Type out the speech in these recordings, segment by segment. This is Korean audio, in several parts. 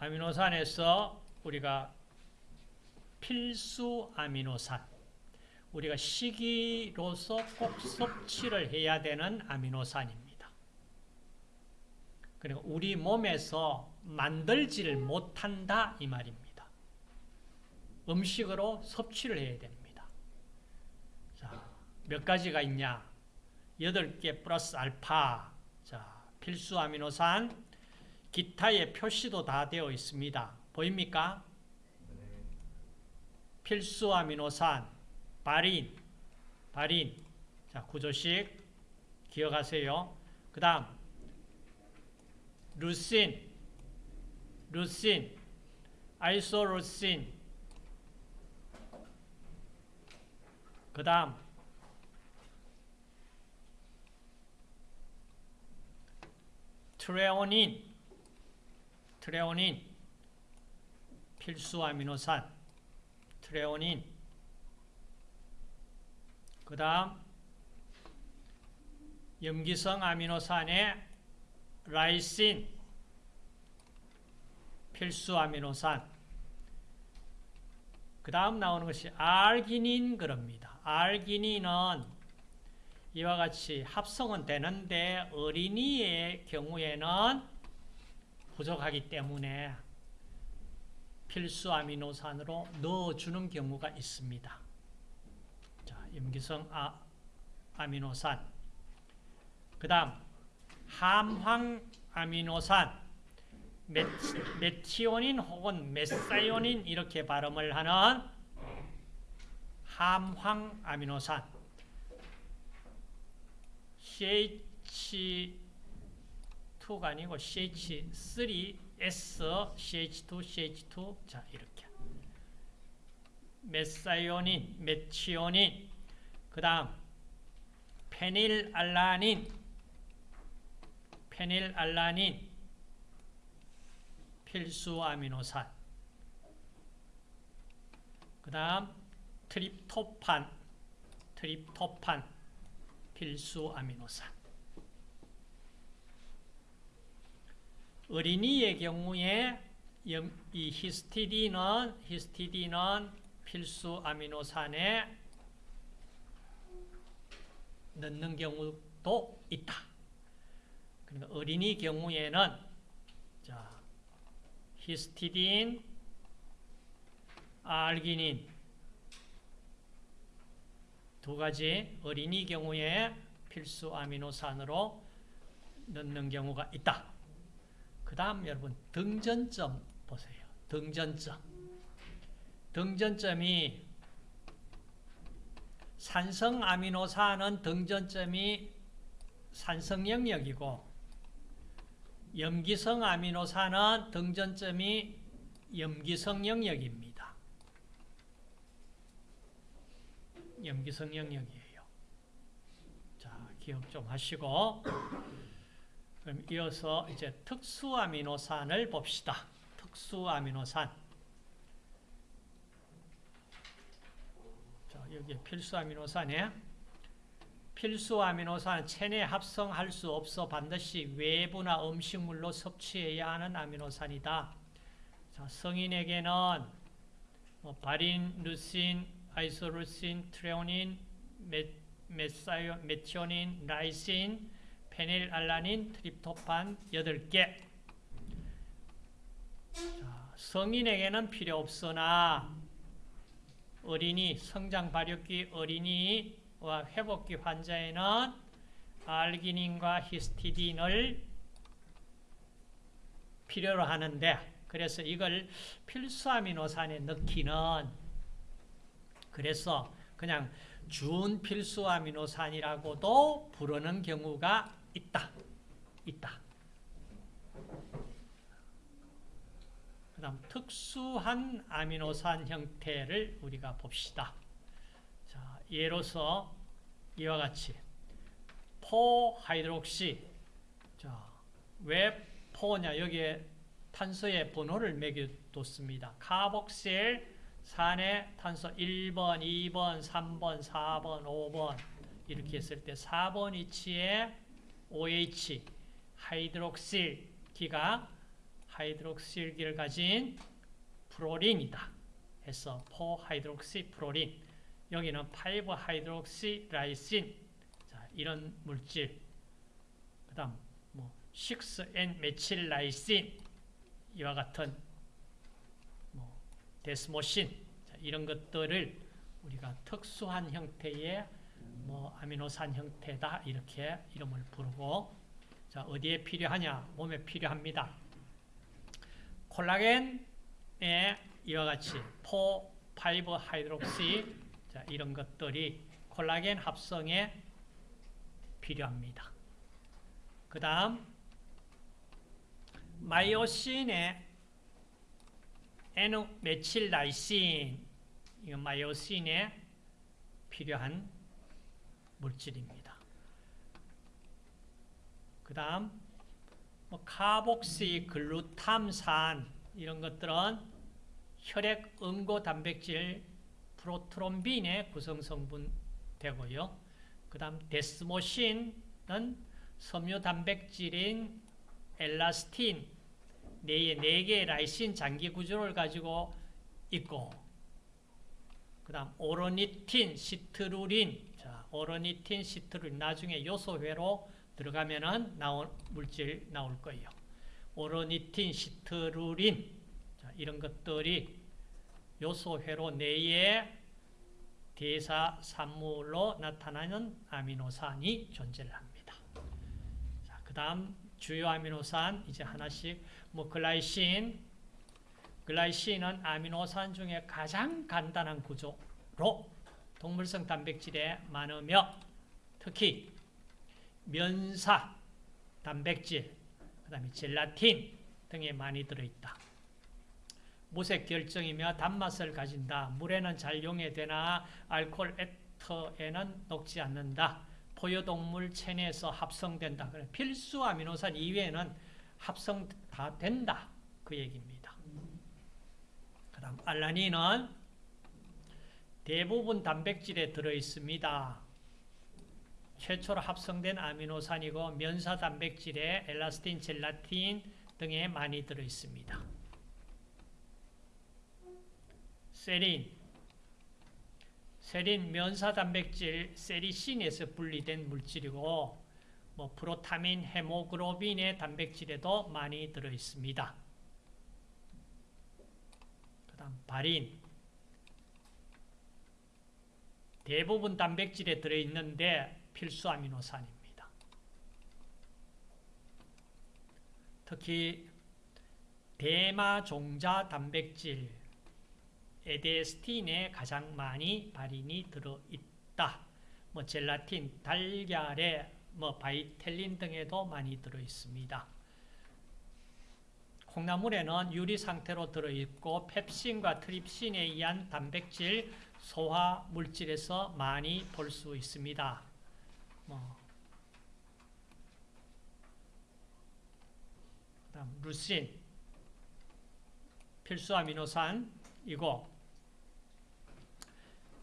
아미노산에서 우리가 필수 아미노산, 우리가 식이로서 꼭 섭취를 해야 되는 아미노산입니다. 그리고 우리 몸에서 만들지를 못한다 이 말입니다. 음식으로 섭취를 해야 됩니다. 자, 몇 가지가 있냐? 8개 플러스 알파. 자, 필수 아미노산 기타의 표시도 다 되어 있습니다. 보입니까? 필수 아미노산 바린 바린 자, 구조식 기억하세요. 그 다음 루신 루신 아이소루신 그 다음 트레오닌 트레오닌 필수 아미노산 트레오닌 그 다음 염기성 아미노산의 라이신 필수 아미노산 그 다음 나오는 것이 알기닌 그럽니다. 알기닌은 이와 같이 합성은 되는데 어린이의 경우에는 부족하기 때문에 필수 아미노산으로 넣어주는 경우가 있습니다. 자, 염기성 아, 아미노산. 그 다음, 함황 아미노산. 메티오닌 혹은 메사이오닌 이렇게 발음을 하는 함황 아미노산. CH 2가 아니고 CH3, S, CH2, CH2. 자, 이렇게. 메사이오닌, 메치오닌, 그 다음, 페닐알라닌, 페닐알라닌, 필수 아미노산. 그 다음, 트립토판, 트립토판, 필수 아미노산. 어린이의 경우에 이 히스티딘은 히스티딘은 필수 아미노산에 넣는 경우도 있다. 그러니까 어린이 경우에는 자 히스티딘, 알기닌 두 가지 어린이 경우에 필수 아미노산으로 넣는 경우가 있다. 그 다음 여러분 등전점 보세요. 등전점. 등전점이 산성 아미노산은 등전점이 산성 영역이고 염기성 아미노산은 등전점이 염기성 영역입니다. 염기성 영역이에요. 자, 기억 좀 하시고 그럼 이어서 이제 특수 아미노산을 봅시다. 특수 아미노산. 자, 여기 필수 아미노산에 필수 아미노산 체내 합성할 수 없어 반드시 외부나 음식물로 섭취해야 하는 아미노산이다. 자, 성인에게는 뭐 발린, 루신, 아이소루신, 트레오닌, 메, 메사요, 메티오닌, 라이신, 페닐알라닌, 트립토판 8개. 자, 성인에게는 필요 없으나 어린이, 성장 발육기 어린이와 회복기 환자에는 알기닌과 히스티딘을 필요로 하는데 그래서 이걸 필수 아미노산에 넣기는 그래서 그냥 준 필수 아미노산이라고도 부르는 경우가 있다. 있다. 그 다음 특수한 아미노산 형태를 우리가 봅시다. 자, 예로서 이와 같이 four hydroxy 자, 왜 four냐 여기에 탄소의 번호를 매겨뒀습니다. 카복실 산의 탄소 1번, 2번, 3번, 4번, 5번 이렇게 했을 때 4번 위치에 OH 하이드록실 기가 하이드록실기를 가진 프로린이다. 해서 four hydroxy 프로린. 여기는 5 hydroxy 라이신. 자, 이런 물질. 그 다음 뭐 6N 메칠 라이신. 이와 같은 뭐 desmosine. 자, 이런 것들을 우리가 특수한 형태의 뭐 아미노산 형태다 이렇게 이름을 부르고 자 어디에 필요하냐 몸에 필요합니다 콜라겐에 이와 같이 four, five hydroxy 자, 이런 것들이 콜라겐 합성에 필요합니다. 그 다음 마이오신의 N 메칠라이신 이건 마이오신에 필요한 물질입니다. 그 다음 뭐 카복시 글루탐산 이런 것들은 혈액 응고 단백질 프로트롬빈의 구성 성분 되고요. 그 다음 데스모신은 섬유 단백질인 엘라스틴 뇌의 4개의 라이신 장기 구조를 가지고 있고 그 다음 오로니틴, 시트루린 자, 오로니틴, 시트루린 나중에 요소회로 들어가면은 나올 물질 나올 거예요. 오로니틴, 시트루린 자, 이런 것들이 요소회로 내에 대사 산물로 나타나는 아미노산이 존재를 합니다. 자, 그다음 주요 아미노산 이제 하나씩 뭐 글라이신 글라이신은 아미노산 중에 가장 간단한 구조로 동물성 단백질에 많으며 특히 면사 단백질 그 다음에 젤라틴 등에 많이 들어있다. 무색 결정이며 단맛을 가진다. 물에는 잘 용해되나 알코올 에터에는 녹지 않는다. 포유동물 체내에서 합성된다. 필수 아미노산 이외에는 합성 다 된다. 그 얘기입니다. 그 다음 알라닌은 대부분 단백질에 들어있습니다. 최초로 합성된 아미노산이고 면사 단백질에 엘라스틴, 젤라틴 등에 많이 들어있습니다. 세린 세린 면사 단백질 세리신에서 분리된 물질이고 뭐 프로타민, 헤모글로빈의 단백질에도 많이 들어 있습니다. 그 다음 바린 대부분 단백질에 들어 있는데 필수 아미노산입니다. 특히 대마 종자 단백질 에데스틴에 가장 많이 발인이 들어있다. 뭐 젤라틴, 달걀에 뭐 바이텔린 등에도 많이 들어있습니다. 콩나물에는 유리 상태로 들어있고 펩신과 트립신에 의한 단백질 소화 물질에서 많이 볼 수 있습니다. 뭐 그다음 루신 필수 아미노산이고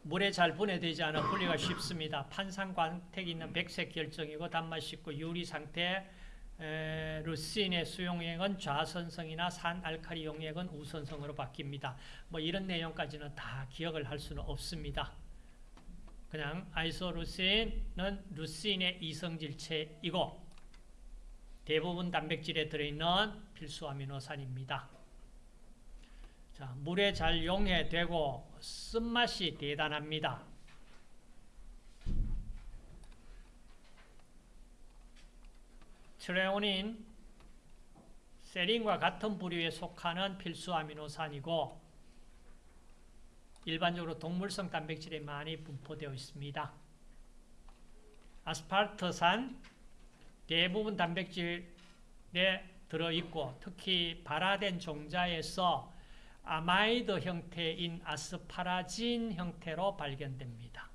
물에 잘 분해되지 않아 분리가 쉽습니다. 판상광택 있는 백색 결정이고 단맛 있고 유리 상태 에, 루신의 수용액은 좌선성이나 산알칼리 용액은 우선성으로 바뀝니다. 뭐 이런 내용까지는 다 기억을 할 수는 없습니다. 그냥 아이소루신은 루신의 이성질체이고 대부분 단백질에 들어있는 필수 아미노산입니다. 자, 물에 잘 용해되고 쓴맛이 대단합니다. 트레오닌, 세린과 같은 부류에 속하는 필수 아미노산이고 일반적으로 동물성 단백질에 많이 분포되어 있습니다. 아스파르트산 대부분 단백질에 들어있고 특히 발화된 종자에서 아마이드 형태인 아스파라진 형태로 발견됩니다.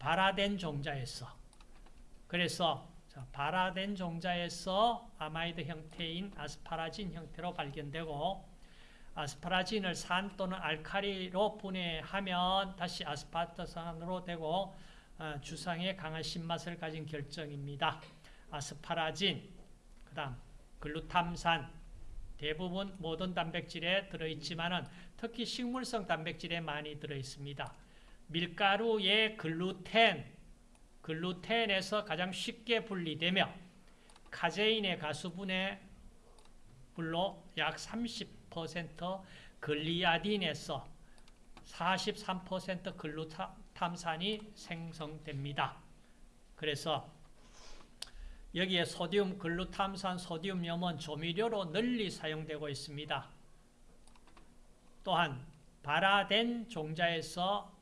발화된 종자에서 그래서 발화된 종자에서 아마이드 형태인 아스파라진 형태로 발견되고 아스파라진을 산 또는 알카리로 분해하면 다시 아스파르트산으로 되고 어, 주상에 강한 신맛을 가진 결정입니다. 아스파라진, 그 다음 글루탐산, 대부분 모든 단백질에 들어있지만 은 특히 식물성 단백질에 많이 들어있습니다. 밀가루의 글루텐, 글루텐에서 가장 쉽게 분리되며 카제인의 가수분해 불로 약 30% 글리아딘에서 43% 글루탐산이 생성됩니다. 그래서 여기에 소디움 글루탐산 소디움염은 조미료로 널리 사용되고 있습니다. 또한 발화된 종자에서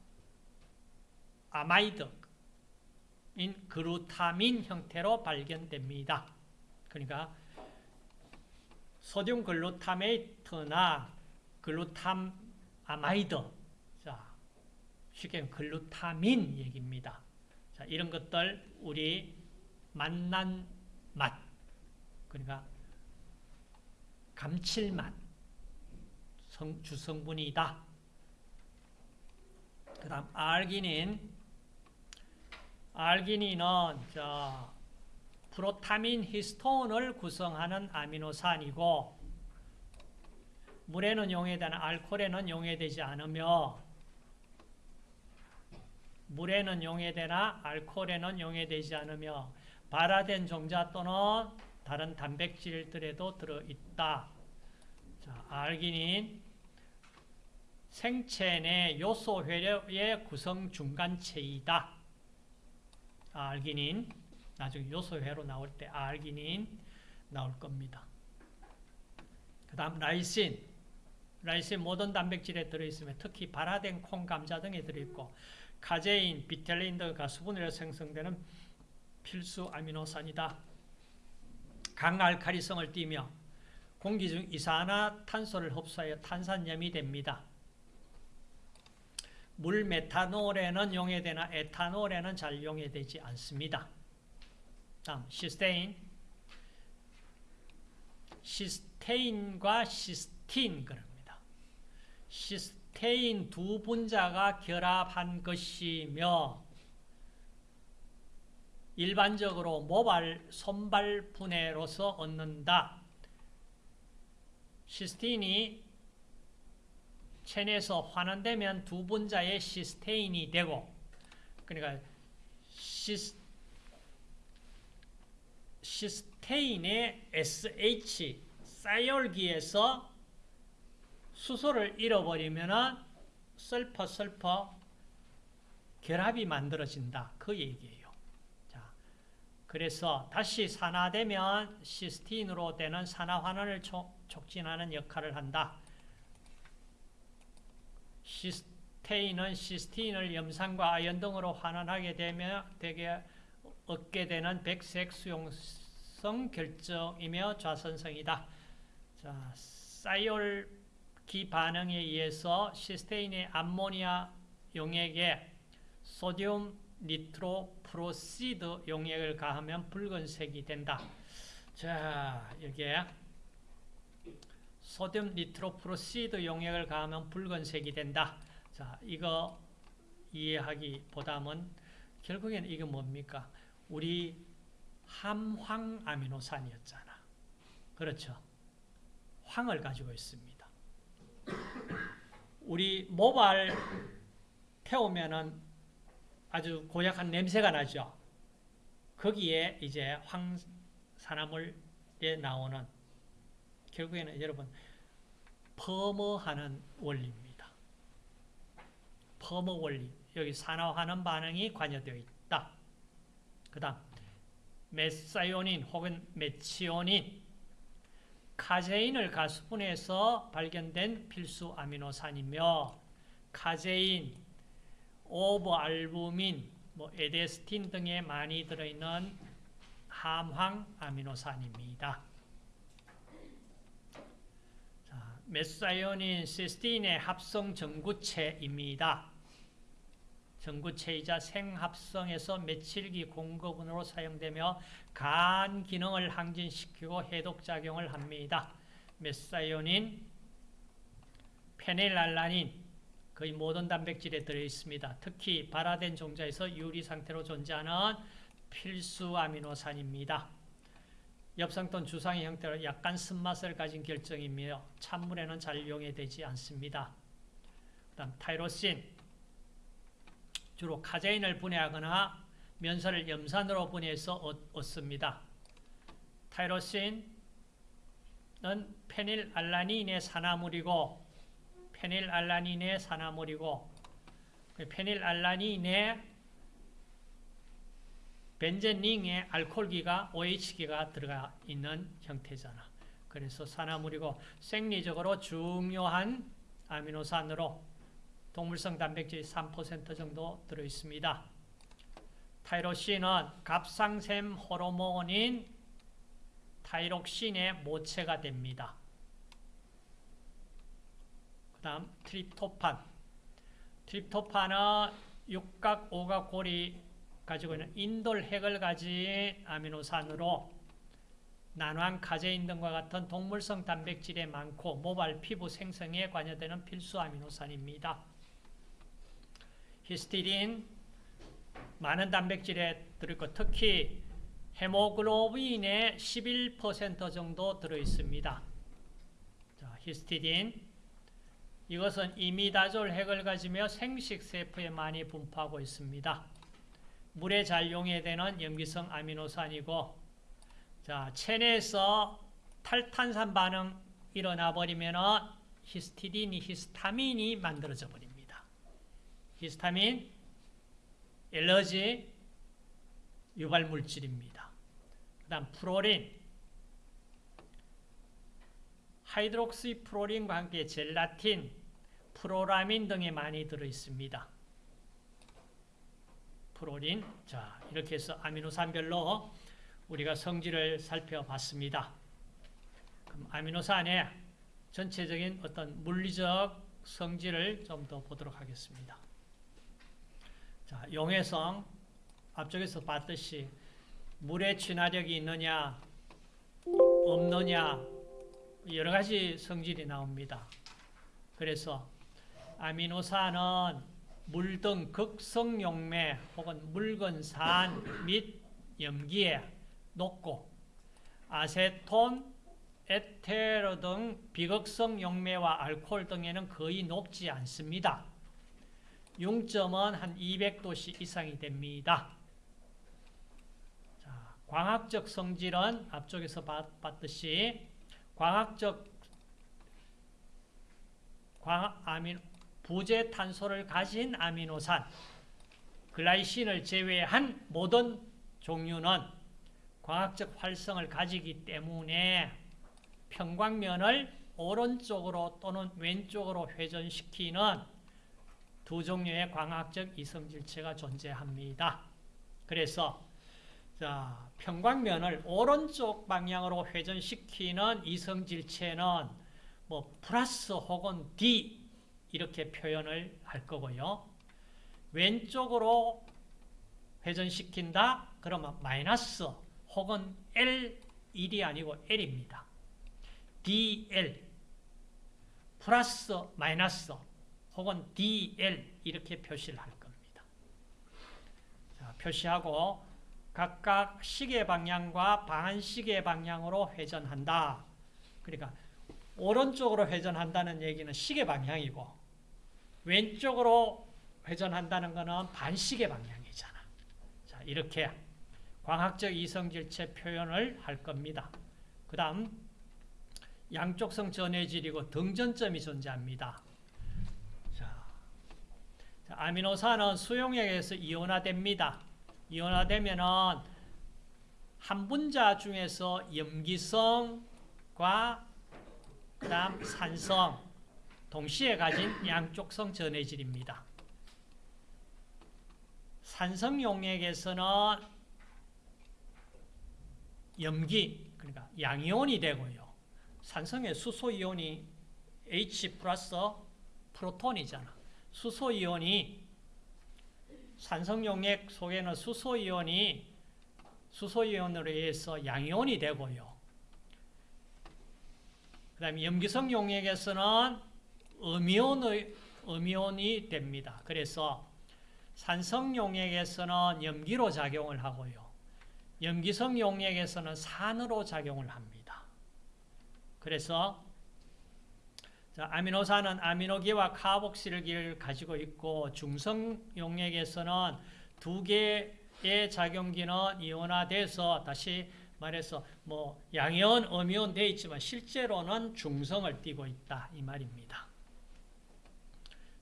아마이드 인 글루타민 형태로 발견됩니다. 그러니까 sodium glutamate나 glutam amide 자, 쉽게 글루타민 얘기입니다. 자, 이런 것들 우리 맛난 맛 그러니까 감칠맛 성, 주성분이다. 그 다음 알기닌 알기닌은 자, 프로타민 히스톤을 구성하는 아미노산이고 물에는 용해되는 알코올에는 용해되지 않으며 물에는 용해되나 알코올에는 용해되지 않으며 발화된 종자 또는 다른 단백질들에도 들어있다. 자, 알기닌 생체 내 요소 회로의 구성 중간체이다. 알기닌 나중에 요소 회로 나올 때 알기닌 나올 겁니다. 그 다음 라이신 라이신 모든 단백질에 들어있으며 특히 발화된 콩, 감자 등에 들어있고 카제인, 비텔린 등가 수분으로 생성되는 필수 아미노산이다. 강알칼리성을 띠며 공기 중 이산화탄소를 흡수하여 탄산염이 됩니다. 물 메탄올에는 용해되나 에탄올에는 잘 용해되지 않습니다. 다음 시스테인 시스테인과 시스틴 그럽니다. 시스테인 두 분자가 결합한 것이며 일반적으로 모발, 손발 분해로서 얻는다. 시스틴이 체내에서 환원되면 두 분자의 시스테인이 되고 그러니까 시스, 시스테인의 SH 사이올기에서 수소를 잃어버리면 설퍼 설퍼 결합이 만들어진다. 그 얘기예요. 자, 그래서 다시 산화되면 시스틴으로 되는 산화환원을 촉진하는 역할을 한다. 시스테인은 시스틴을 염산과 아연 등으로 환원하게 되면 되게 얻게 되는 백색 수용성 결정이며 좌선성이다. 자, 사이올기 반응에 의해서 시스테인의 암모니아 용액에 소디움 니트로프로시드 용액을 가하면 붉은색이 된다. 자, 여기에 소디움 니트로프로시드 용액을 가하면 붉은색이 된다. 자, 이거 이해하기보다는 결국에는 이게 뭡니까? 우리 함황 아미노산이었잖아. 그렇죠? 황을 가지고 있습니다. 우리 모발 태우면은 아주 고약한 냄새가 나죠. 거기에 이제 황산화물에 나오는 결국에는 여러분 퍼머하는 원리입니다. 퍼머 원리. 여기 산화하는 반응이 관여되어 있다. 그 다음 methionine 혹은 메치오닌 카제인을 가수분해서 발견된 필수 아미노산이며 카제인, ovalbumin, 뭐 edestin 등에 많이 들어있는 함황 아미노산입니다. 자, methionine 시스틴의 합성 전구체입니다. 전구체이자 생합성에서 메칠기 공급원으로 사용되며 간 기능을 항진시키고 해독작용을 합니다. methionine, 페닐알라닌, 거의 모든 단백질에 들어있습니다. 특히 발화된 종자에서 유리 상태로 존재하는 필수 아미노산입니다. 엽산톤 주상의 형태로 약간 쓴맛을 가진 결정이며 찬물에는 잘 용해되지 않습니다. 그 다음 타이로신 주로 카제인을 분해하거나 면사를 염산으로 분해해서 얻습니다. 타이로신은 페닐알라닌의 산화물이고 페닐알라닌의 산화물이고 페닐알라닌의 벤젠링의 알코올기가 OH기가 들어가 있는 형태잖아. 그래서 산화물이고 생리적으로 중요한 아미노산으로 동물성 단백질이 3% 정도 들어있습니다. 타이로신은 갑상샘 호르몬인 thyroxine의 모체가 됩니다. 그 다음 트립토판 트립토판은 육각, 오각, 고리 가지고 있는 인돌 핵을 가진 아미노산으로 난황, 카제인 등과 같은 동물성 단백질에 많고 모발, 피부 생성에 관여되는 필수 아미노산입니다. 히스티딘, 많은 단백질에 들어있고 특히 헤모글로빈의 11% 정도 들어있습니다. 자, 히스티딘 이것은 이미다졸 핵을 가지며 생식세포에 많이 분포하고 있습니다. 물에 잘 용해되는 염기성 아미노산이고 자, 체내에서 탈탄산 반응 일어나 버리면 히스티딘이 히스타민이 만들어져 버립니다. 히스타민 엘러지 유발 물질입니다. 그 다음 프로린 hydroxyproline과 함께 젤라틴, 프로라민 등이 많이 들어 있습니다. 프롤린. 자, 이렇게 해서 아미노산별로 우리가 성질을 살펴봤습니다. 그럼 아미노산의 전체적인 어떤 물리적 성질을 좀 더 보도록 하겠습니다. 자, 용해성 앞쪽에서 봤듯이 물의 친화력이 있느냐 없느냐 여러 가지 성질이 나옵니다. 그래서 아미노산은 물등 극성용매 혹은 묽은 산 및 염기에 높고 아세톤, 에테르 등 비극성 용매와 알코올 등에는 거의 높지 않습니다. 융점은 한 200도씨 이상이 됩니다. 자, 광학적 성질은 앞쪽에서 봤듯이 광학적 광 아미노 부재 탄소를 가진 아미노산 글라이신을 제외한 모든 종류는 광학적 활성을 가지기 때문에 평광면을 오른쪽으로 또는 왼쪽으로 회전시키는 두 종류의 광학적 이성질체가 존재합니다. 그래서 자, 평광면을 오른쪽 방향으로 회전시키는 이성질체는 뭐 플러스 혹은 D 이렇게 표현을 할 거고요. 왼쪽으로 회전시킨다? 그러면 마이너스 혹은 L 1이 아니고 L입니다. DL 플러스 마이너스 혹은 DL 이렇게 표시를 할 겁니다. 자, 표시하고 각각 시계 방향과 반시계 방향으로 회전한다. 그러니까 오른쪽으로 회전한다는 얘기는 시계 방향이고 왼쪽으로 회전한다는 것은 반시계 방향이잖아. 자, 이렇게 광학적 이성질체 표현을 할 겁니다. 그 다음 양쪽성 전해질이고 등전점이 존재합니다. 자, 아미노산은 수용액에서 이온화됩니다. 이온화되면은 한 분자 중에서 염기성과 그다음 산성 동시에 가진 양쪽성 전해질입니다. 산성 용액에서는 염기 그러니까 양이온이 되고요. 산성의 수소 이온이 H 플러스 프로톤이잖아. 수소 이온이 산성 용액 속에는 수소 이온이 수소 이온으로 의해서 양이온이 되고요. 그 다음에 염기성 용액에서는 음이온의, 음이온이 됩니다. 그래서 산성 용액에서는 염기로 작용을 하고요. 염기성 용액에서는 산으로 작용을 합니다. 그래서 자, 아미노산은 아미노기와 카복실기를 가지고 있고 중성 용액에서는 두 개의 작용기는 이온화돼서 다시 말해서 뭐 양이온, 음이온 돼 있지만 실제로는 중성을 띠고 있다 이 말입니다.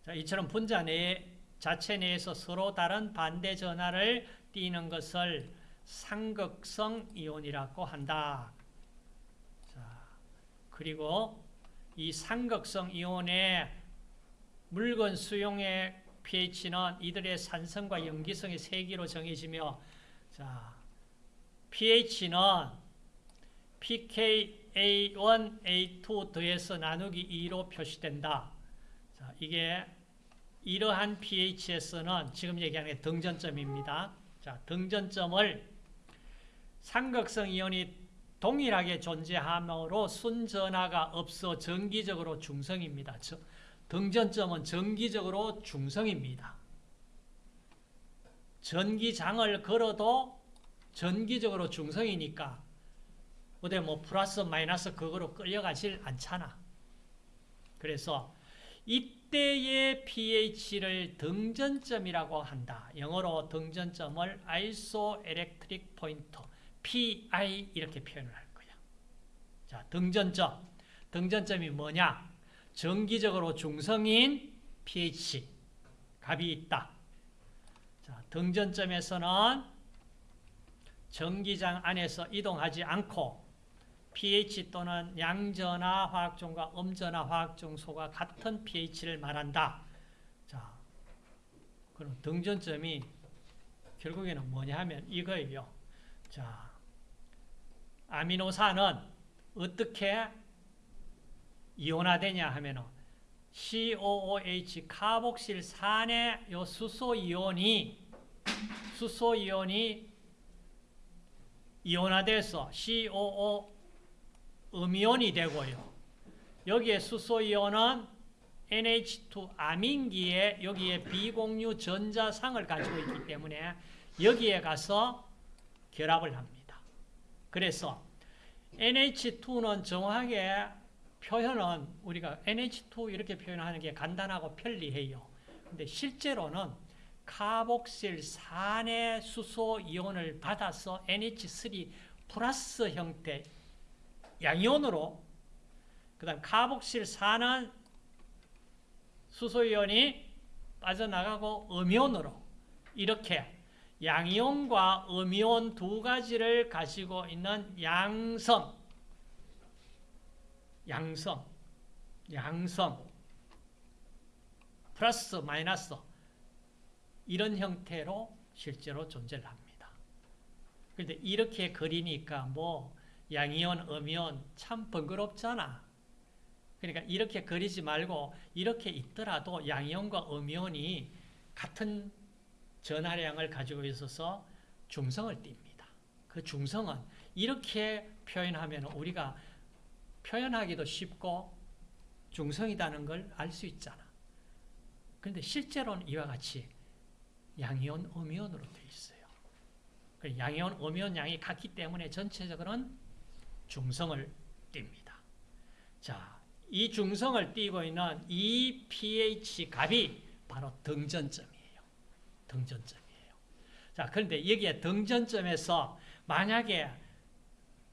자, 이처럼 분자 내 자체 내에서 서로 다른 반대 전하를 띠는 것을 상극성 이온이라고 한다. 자, 그리고 이 삼극성 이온의 묽은 수용의 pH는 이들의 산성과 염기성의 세기로 정해지며 자, pH는 pKa1, A2 더해서 나누기 2로 표시된다. 자, 이게 이러한 pH에서는 지금 얘기하는 게 등전점입니다. 자, 등전점을 삼극성 이온이 동일하게 존재하므로 순전하가 없어 정기적으로 중성입니다. 등전점은 정기적으로 중성입니다. 전기장을 걸어도 전기적으로 중성이니까 어디 뭐 플러스 마이너스 그거로 끌려가질 않잖아. 그래서 이 때의 pH를 등전점이라고 한다. 영어로 등전점을 isoelectric point PI 이렇게 표현을 할 거야. 자, 등전점. 등전점이 뭐냐? 정기적으로 중성인 pH 값이 있다. 자, 등전점에서는 전기장 안에서 이동하지 않고 pH 또는 양전화 화학종과 음전화 화학종소가 같은 pH를 말한다. 자, 그럼 등전점이 결국에는 뭐냐 하면 이거예요. 자, 아미노산은 어떻게 이온화되냐 하면은 COOH 카복실산의 요 수소 이온이 수소 이온이 이온화돼서 COO 음이온이 되고요. 여기에 수소 이온은 NH2 아민기에 여기에 비공유 전자상을 가지고 있기 때문에 여기에 가서 결합을 합니다. 그래서 NH2는 정확하게 표현은 우리가 NH2 이렇게 표현하는 게 간단하고 편리해요. 근데 실제로는 카복실산의 수소 이온을 받아서 NH3 플러스 형태 양이온으로 그 다음 카복실산은 수소 이온이 빠져나가고 음이온으로 이렇게 양이온과 음이온 두 가지를 가지고 있는 양성 양성 양성 플러스 마이너스 이런 형태로 실제로 존재를 합니다. 그런데 이렇게 그리니까 뭐 양이온, 음이온 참 번거롭잖아. 그러니까 이렇게 그리지 말고 이렇게 있더라도 양이온과 음이온이 같은 전하량을 가지고 있어서 중성을 띱니다. 그 중성은 이렇게 표현하면 우리가 표현하기도 쉽고 중성이라는 걸 알 수 있잖아. 그런데 실제로는 이와 같이 양이온, 음이온으로 되어 있어요. 양이온, 음이온 양이 같기 때문에 전체적으로는 중성을 띱니다. 자, 이 중성을 띠고 있는 이 pH 값이 바로 등전점이에요. 등전점이에요. 자, 그런데 여기에 등전점에서 만약에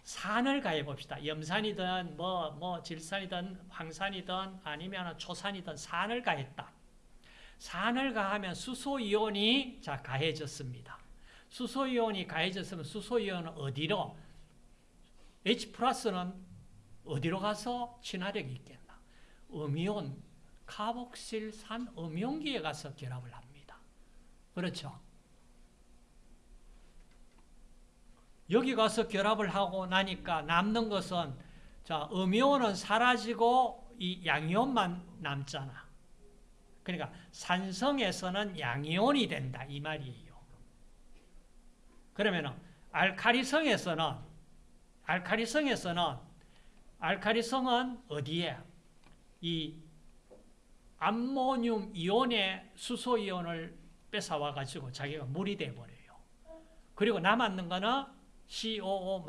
산을 가해 봅시다. 염산이든 뭐, 뭐, 질산이든 황산이든 아니면 초산이든 산을 가했다. 산을 가하면 수소이온이 자, 가해졌습니다. 수소이온이 가해졌으면 수소이온은 어디로? H 플러스는 어디로 가서 친화력이 있겠나? 음이온, 카복실산 음이온기에 가서 결합을 합니다. 그렇죠? 여기 가서 결합을 하고 나니까 남는 것은 자, 음이온은 사라지고 이 양이온만 남잖아. 그러니까 산성에서는 양이온이 된다 이 말이에요. 그러면은 알카리성에서는 알카리성에서는 알카리성은 어디에 이 암모늄 이온의 수소 이온을 뺏어와 가지고 자기가 물이 돼 버려요. 그리고 남았는 거는 COO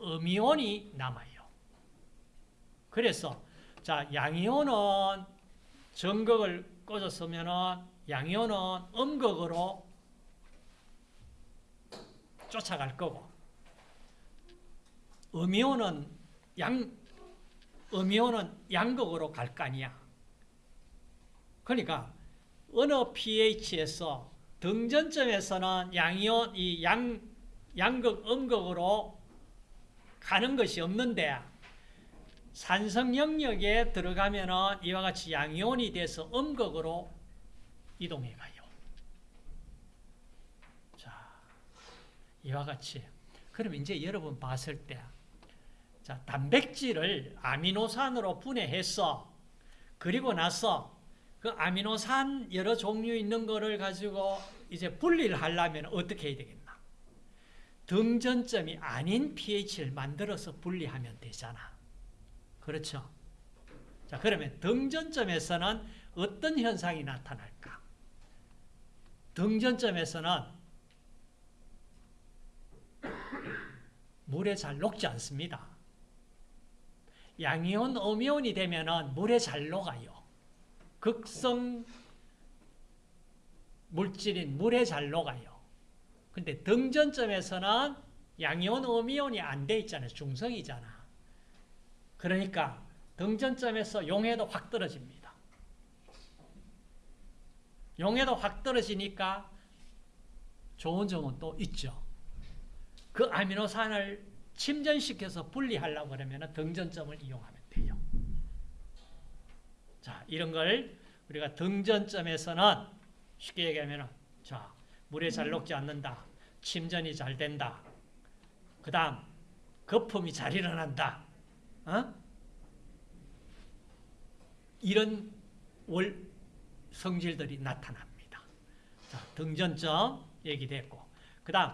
음이온이 남아요. 그래서 자 양이온은 전극을 꽂았으면은 양이온은 음극으로 쫓아갈 거고 음이온은 양 음이온은 양극으로 갈 거 아니야. 그러니까 어느 pH에서 등전점에서는 양이온 이 양 양극 음극으로 가는 것이 없는데 산성 영역에 들어가면은 이와 같이 양이온이 돼서 음극으로 이동해 가요. 자, 이와 같이. 그럼 이제 여러분 봤을 때, 자, 단백질을 아미노산으로 분해해서, 그리고 나서 그 아미노산 여러 종류 있는 거를 가지고 이제 분리를 하려면 어떻게 해야 되겠나? 등전점이 아닌 pH를 만들어서 분리하면 되잖아. 그렇죠? 자, 그러면 등전점에서는 어떤 현상이 나타날까? 등전점에서는 물에 잘 녹지 않습니다. 양이온, 음이온이 되면은 물에 잘 녹아요. 극성 물질인 물에 잘 녹아요. 근데 등전점에서는 양이온, 음이온이 안 돼 있잖아요. 중성이잖아. 그러니까 등전점에서 용해도 확 떨어집니다. 용해도 확 떨어지니까 좋은 점은 또 있죠. 그 아미노산을 침전시켜서 분리하려고 그러면 등전점을 이용하면 돼요. 자, 이런 걸 우리가 등전점에서는 쉽게 얘기하면 자, 물에 잘 녹지 않는다. 침전이 잘 된다. 그 다음, 거품이 잘 일어난다. 어? 이런 월 성질들이 나타납니다. 자, 등전점 얘기됐고, 그 다음,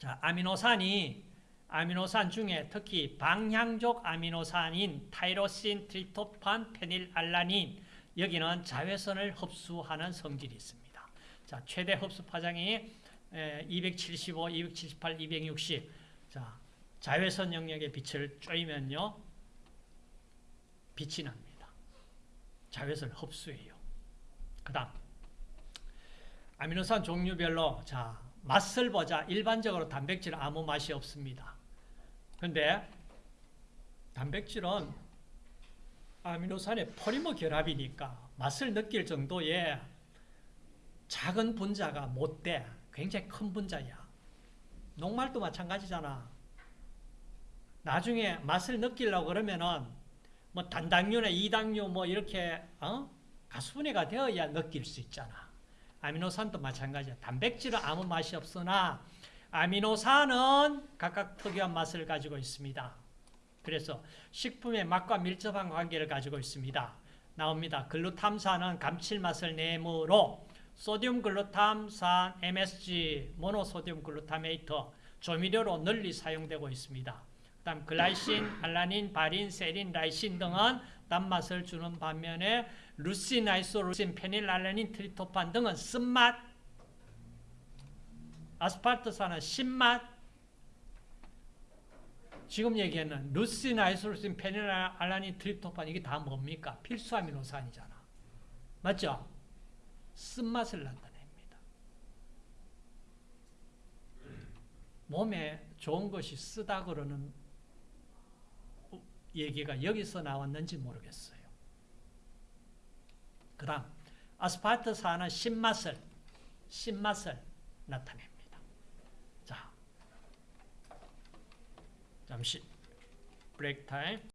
자, 아미노산이 아미노산 중에 특히 방향족 아미노산인 tyrosine, 트립토판, 페닐알라닌 여기는 자외선을 흡수하는 성질이 있습니다. 자, 최대 흡수 파장이 275, 278, 260. 자, 자외선 영역의 빛을 쬐면요. 빛이 납니다. 자외선을 흡수해요. 그다음 아미노산 종류별로 자, 맛을 보자. 일반적으로 단백질은 아무 맛이 없습니다. 근데 단백질은 아미노산의 포리머 결합이니까 맛을 느낄 정도의 작은 분자가 못 돼. 굉장히 큰 분자야. 녹말도 마찬가지잖아. 나중에 맛을 느끼려고 그러면은 뭐 단당류나 이당류 뭐 이렇게 어? 가수분해가 되어야 느낄 수 있잖아. 아미노산도 마찬가지야. 단백질은 아무 맛이 없으나 아미노산은 각각 특유한 맛을 가지고 있습니다. 그래서 식품의 맛과 밀접한 관계를 가지고 있습니다. 나옵니다. 글루탐산은 감칠맛을 내므로 소듐 글루탐산 MSG monosodium glutamate 조미료로 널리 사용되고 있습니다. 그다음 glycine, 알라닌, 발린, 세린, 라이신 등은 단맛을 주는 반면에 leucine, isoleucine, 페닐알라닌, 트립토판 등은 쓴맛, 아스파르트산은 신맛, 지금 얘기하는 루신, 아이소루신, 페닐알라닌, 트리토판 이게 다 뭡니까? 필수 아미노산이잖아. 맞죠? 쓴맛을 나타냅니다. 몸에 좋은 것이 쓰다 그러는 얘기가 여기서 나왔는지 모르겠어요. 그 다음 아스파르트산은 신맛을 신맛을 나타냅니다. 자, 잠시 브레이크 타임